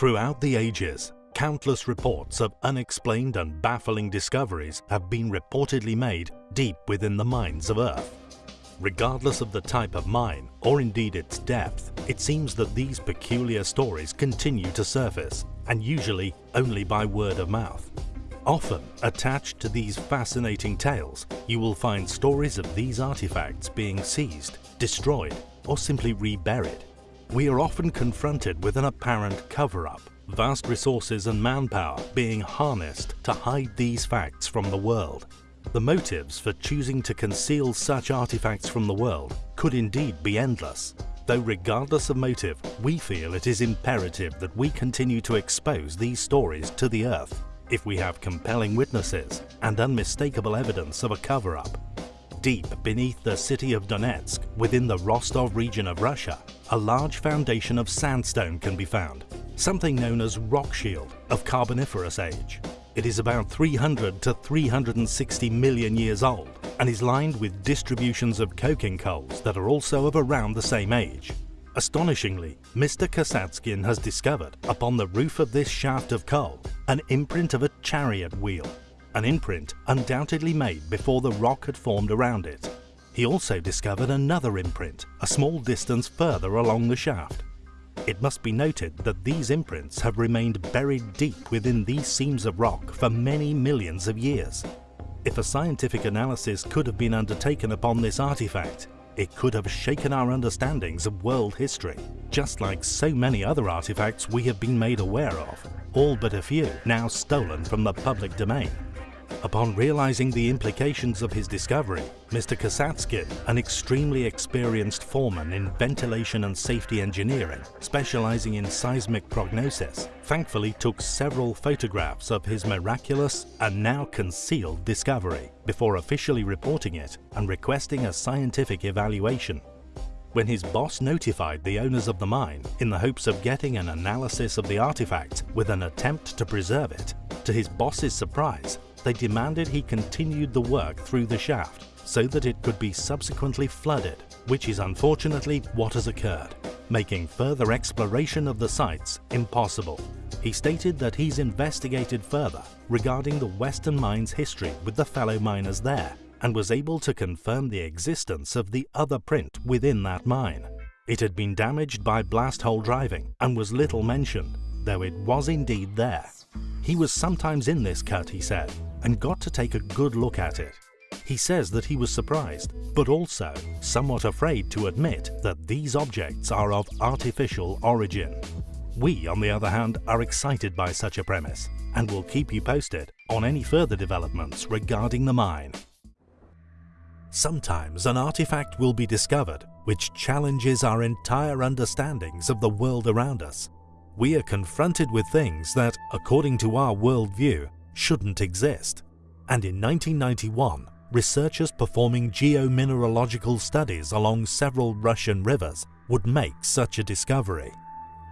Throughout the ages, countless reports of unexplained and baffling discoveries have been reportedly made deep within the mines of Earth. Regardless of the type of mine, or indeed its depth, it seems that these peculiar stories continue to surface, and usually only by word of mouth. Often, attached to these fascinating tales, you will find stories of these artifacts being seized, destroyed, or simply reburied. We are often confronted with an apparent cover-up, vast resources and manpower being harnessed to hide these facts from the world. The motives for choosing to conceal such artifacts from the world could indeed be endless, though regardless of motive, we feel it is imperative that we continue to expose these stories to the earth if we have compelling witnesses and unmistakable evidence of a cover-up. Deep beneath the city of Donetsk, within the Rostov region of Russia, a large foundation of sandstone can be found, something known as rock shield of Carboniferous age. It is about 300 to 360 million years old and is lined with distributions of coking coals that are also of around the same age. Astonishingly, Mr. Kasatskin has discovered, upon the roof of this shaft of coal, an imprint of a chariot wheel, an imprint undoubtedly made before the rock had formed around it. He also discovered another imprint, a small distance further along the shaft. It must be noted that these imprints have remained buried deep within these seams of rock for many millions of years. If a scientific analysis could have been undertaken upon this artifact, it could have shaken our understandings of world history, just like so many other artifacts we have been made aware of, all but a few now stolen from the public domain. Upon realizing the implications of his discovery, Mr. Kasatskin, an extremely experienced foreman in ventilation and safety engineering, specializing in seismic prognosis, thankfully took several photographs of his miraculous and now concealed discovery before officially reporting it and requesting a scientific evaluation. When his boss notified the owners of the mine in the hopes of getting an analysis of the artifact with an attempt to preserve it, to his boss's surprise, they demanded he continued the work through the shaft so that it could be subsequently flooded, which is unfortunately what has occurred, making further exploration of the sites impossible. He stated that he's investigated further regarding the Western Mine's history with the fellow miners there and was able to confirm the existence of the other print within that mine. It had been damaged by blast hole driving and was little mentioned, though it was indeed there. He was sometimes in this cut, he said, and got to take a good look at it. He says that he was surprised, but also somewhat afraid to admit that these objects are of artificial origin. We, on the other hand, are excited by such a premise and will keep you posted on any further developments regarding the mine. Sometimes an artifact will be discovered which challenges our entire understandings of the world around us. We are confronted with things that, according to our worldview, shouldn't exist. And in 1991, researchers performing geomineralogical studies along several Russian rivers would make such a discovery.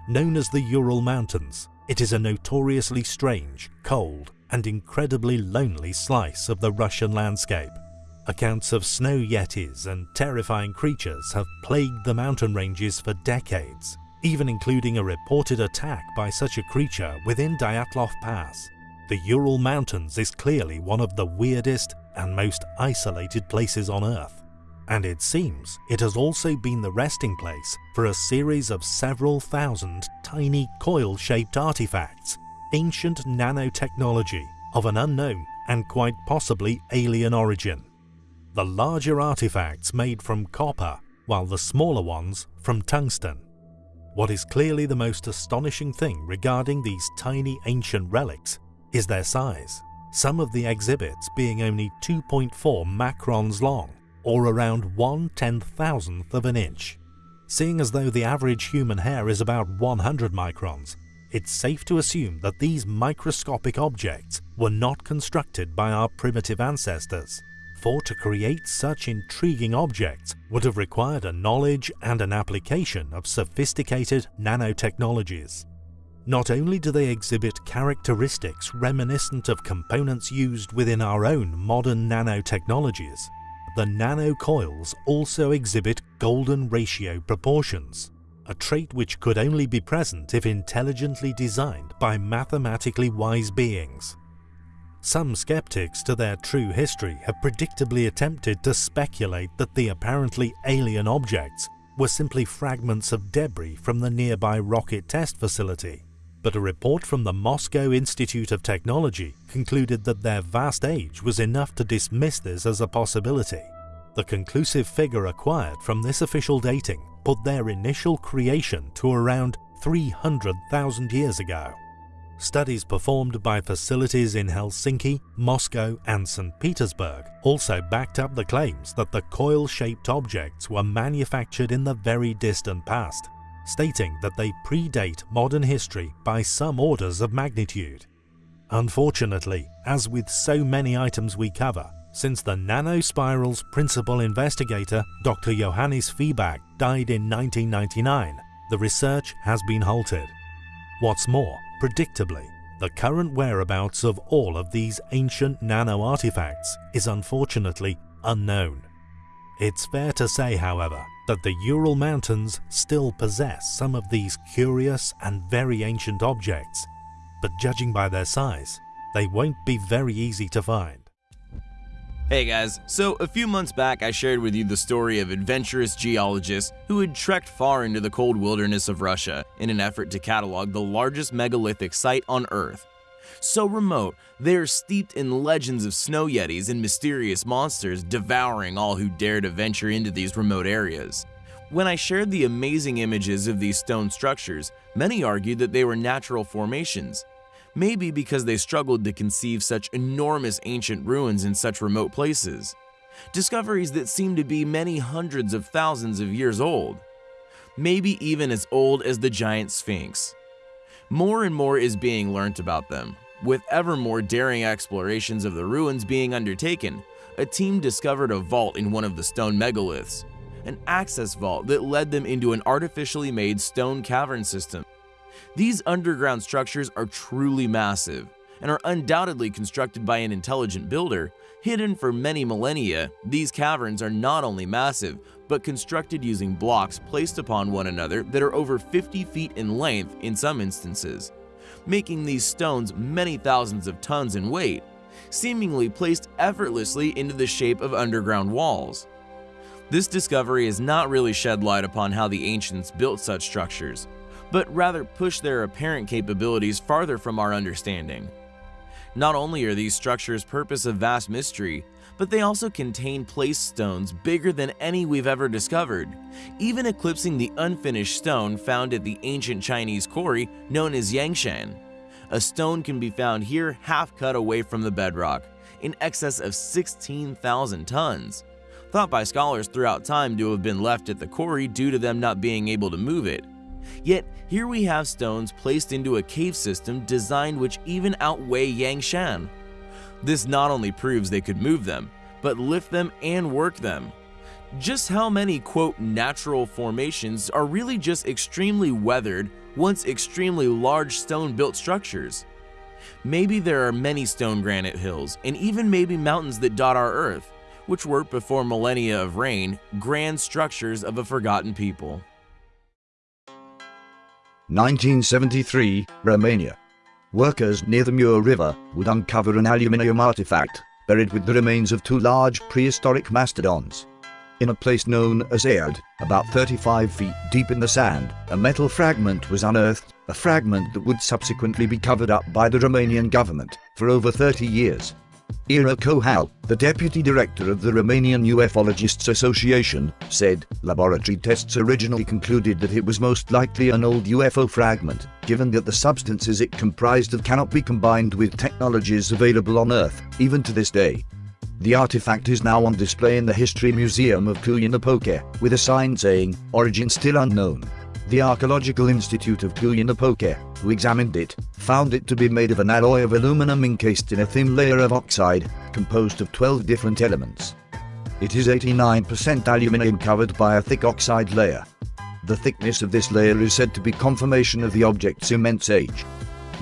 Known as the Ural Mountains, it is a notoriously strange, cold, and incredibly lonely slice of the Russian landscape. Accounts of snow yetis and terrifying creatures have plagued the mountain ranges for decades, even including a reported attack by such a creature within Dyatlov Pass. The Ural Mountains is clearly one of the weirdest and most isolated places on Earth. And it seems it has also been the resting place for a series of several thousand tiny coil-shaped artifacts, ancient nanotechnology of an unknown and quite possibly alien origin. The larger artifacts made from copper, while the smaller ones from tungsten. What is clearly the most astonishing thing regarding these tiny ancient relics is their size, some of the exhibits being only 2.4 microns long, or around 1 ten-thousandth of an inch. Seeing as though the average human hair is about 100 microns, it's safe to assume that these microscopic objects were not constructed by our primitive ancestors, for to create such intriguing objects would have required a knowledge and an application of sophisticated nanotechnologies. Not only do they exhibit characteristics reminiscent of components used within our own modern nanotechnologies, the nanocoils also exhibit golden ratio proportions, a trait which could only be present if intelligently designed by mathematically wise beings. Some skeptics to their true history have predictably attempted to speculate that the apparently alien objects were simply fragments of debris from the nearby rocket test facility, but a report from the Moscow Institute of Technology concluded that their vast age was enough to dismiss this as a possibility. The conclusive figure acquired from this official dating put their initial creation to around 300,000 years ago. Studies performed by facilities in Helsinki, Moscow and St. Petersburg also backed up the claims that the coil-shaped objects were manufactured in the very distant past, stating that they predate modern history by some orders of magnitude. Unfortunately, as with so many items we cover, since the Nanospiral's principal investigator, Dr. Johannes Fiebag, died in 1999, the research has been halted. What's more, Predictably, the current whereabouts of all of these ancient nano-artifacts is unfortunately unknown. It's fair to say, however, that the Ural Mountains still possess some of these curious and very ancient objects, but judging by their size, they won't be very easy to find. Hey guys, so a few months back I shared with you the story of adventurous geologists who had trekked far into the cold wilderness of Russia in an effort to catalog the largest megalithic site on Earth. So remote, they are steeped in legends of snow yetis and mysterious monsters devouring all who dare to venture into these remote areas. When I shared the amazing images of these stone structures, many argued that they were natural formations, maybe because they struggled to conceive such enormous ancient ruins in such remote places. Discoveries that seem to be many hundreds of thousands of years old. Maybe even as old as the giant Sphinx. More and more is being learnt about them, with ever more daring explorations of the ruins being undertaken, a team discovered a vault in one of the stone megaliths, an access vault that led them into an artificially made stone cavern system these underground structures are truly massive and are undoubtedly constructed by an intelligent builder. Hidden for many millennia, these caverns are not only massive, but constructed using blocks placed upon one another that are over 50 feet in length in some instances, making these stones many thousands of tons in weight, seemingly placed effortlessly into the shape of underground walls. This discovery has not really shed light upon how the ancients built such structures, but rather push their apparent capabilities farther from our understanding. Not only are these structures purpose of vast mystery, but they also contain place stones bigger than any we've ever discovered, even eclipsing the unfinished stone found at the ancient Chinese quarry known as Yangshan. A stone can be found here half cut away from the bedrock, in excess of 16,000 tons, thought by scholars throughout time to have been left at the quarry due to them not being able to move it. Yet, here we have stones placed into a cave system designed which even outweigh Yangshan. This not only proves they could move them, but lift them and work them. Just how many quote natural formations are really just extremely weathered, once extremely large stone built structures? Maybe there are many stone granite hills, and even maybe mountains that dot our earth, which were before millennia of rain, grand structures of a forgotten people. 1973, Romania. Workers near the Mur River would uncover an aluminium artifact buried with the remains of two large prehistoric mastodons. In a place known as Aiud, about 35 feet deep in the sand, a metal fragment was unearthed, a fragment that would subsequently be covered up by the Romanian government for over 30 years. Ira Cohal, the deputy director of the Romanian Ufologists Association, said laboratory tests originally concluded that it was most likely an old UFO fragment, given that the substances it comprised of cannot be combined with technologies available on Earth, even to this day. The artifact is now on display in the History Museum of Cluj-Napoca, with a sign saying, Origin still unknown. The Archaeological Institute of Cluj-Napoca, who examined it, found it to be made of an alloy of aluminum encased in a thin layer of oxide, composed of 12 different elements. It is 89% aluminum covered by a thick oxide layer. The thickness of this layer is said to be confirmation of the object's immense age.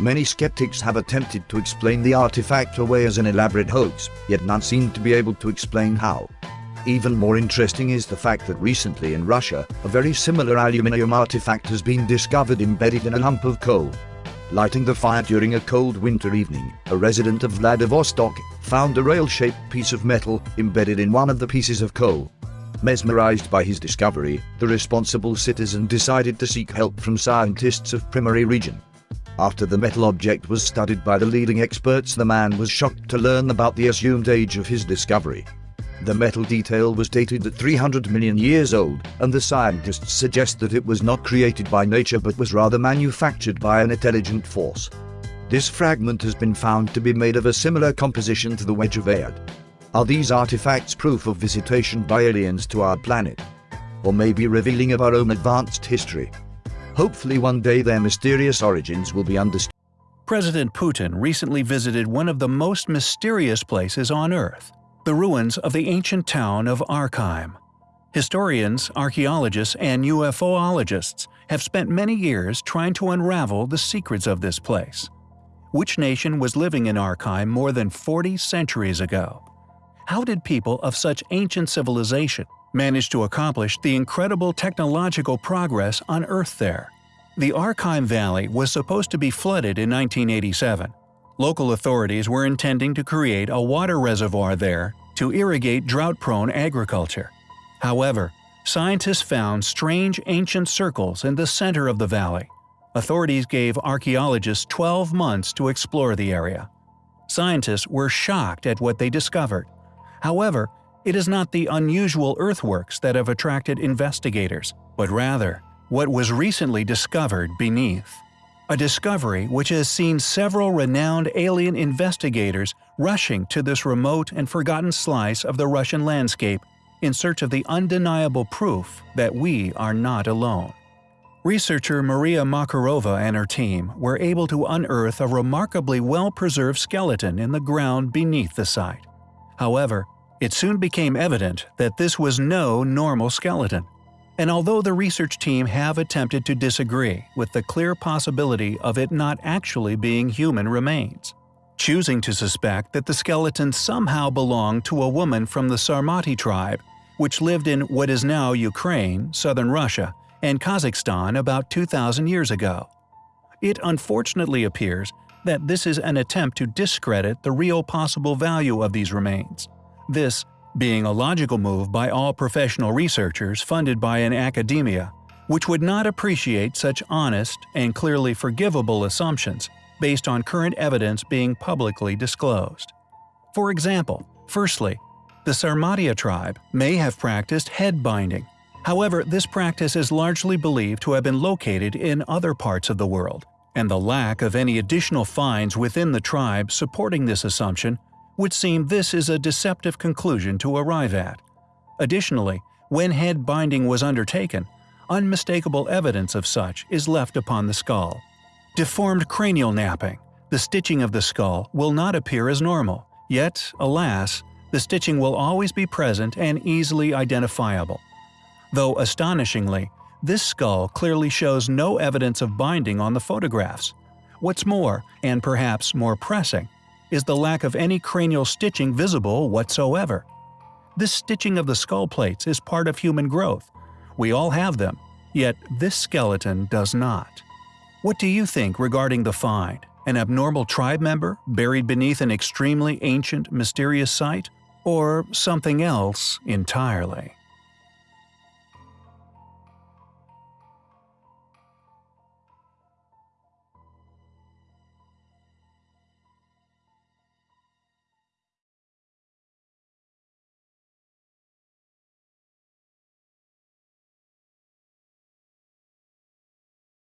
Many skeptics have attempted to explain the artifact away as an elaborate hoax, yet none seem to be able to explain how. Even more interesting is the fact that recently in Russia, a very similar aluminium artifact has been discovered embedded in a lump of coal. Lighting the fire during a cold winter evening, a resident of Vladivostok found a rail-shaped piece of metal embedded in one of the pieces of coal. Mesmerized by his discovery, the responsible citizen decided to seek help from scientists of Primorye region. After the metal object was studied by the leading experts the man was shocked to learn about the assumed age of his discovery. The metal detail was dated at 300 million years old, and the scientists suggest that it was not created by nature but was rather manufactured by an intelligent force. This fragment has been found to be made of a similar composition to the Wedge of Aiud. Are these artifacts proof of visitation by aliens to our planet? Or maybe revealing of our own advanced history? Hopefully one day their mysterious origins will be understood. President Putin recently visited one of the most mysterious places on Earth, the ruins of the ancient town of Arkaim. Historians, archaeologists, and UFOologists have spent many years trying to unravel the secrets of this place. Which nation was living in Arkaim more than 40 centuries ago? How did people of such ancient civilization manage to accomplish the incredible technological progress on Earth there? The Arkaim Valley was supposed to be flooded in 1987, Local authorities were intending to create a water reservoir there to irrigate drought-prone agriculture. However, scientists found strange ancient circles in the center of the valley. Authorities gave archaeologists 12 months to explore the area. Scientists were shocked at what they discovered. However, it is not the unusual earthworks that have attracted investigators, but rather what was recently discovered beneath a discovery which has seen several renowned alien investigators rushing to this remote and forgotten slice of the Russian landscape in search of the undeniable proof that we are not alone. Researcher Maria Makarova and her team were able to unearth a remarkably well-preserved skeleton in the ground beneath the site. However, it soon became evident that this was no normal skeleton. And although the research team have attempted to disagree with the clear possibility of it not actually being human remains, choosing to suspect that the skeleton somehow belonged to a woman from the Sarmati tribe, which lived in what is now Ukraine, southern Russia, and Kazakhstan about 2,000 years ago. It unfortunately appears that this is an attempt to discredit the real possible value of these remains. This being a logical move by all professional researchers funded by an academia, which would not appreciate such honest and clearly forgivable assumptions based on current evidence being publicly disclosed. For example, firstly, the Sarmatia tribe may have practiced head binding. However, this practice is largely believed to have been located in other parts of the world, and the lack of any additional finds within the tribe supporting this assumption would seem this is a deceptive conclusion to arrive at. Additionally, when head binding was undertaken, unmistakable evidence of such is left upon the skull. Deformed cranial napping, the stitching of the skull will not appear as normal, yet, alas, the stitching will always be present and easily identifiable. Though astonishingly, this skull clearly shows no evidence of binding on the photographs. What's more, and perhaps more pressing, is the lack of any cranial stitching visible whatsoever. This stitching of the skull plates is part of human growth. We all have them, yet this skeleton does not. What do you think regarding the find? An abnormal tribe member buried beneath an extremely ancient, mysterious site? Or something else entirely?